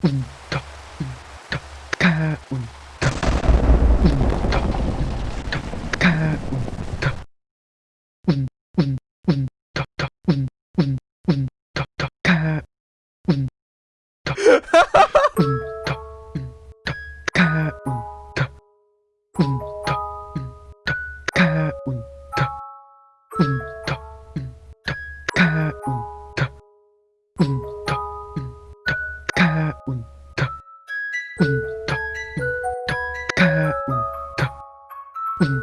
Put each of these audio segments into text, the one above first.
운터 운터 카운터 운터 운터 카운터 운운 운터 운운 운터 카운터 운터 운터 카운터 운 Mm-hmm.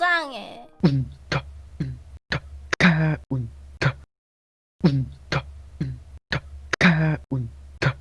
불쌍해. 운터 운터 가 운터 운터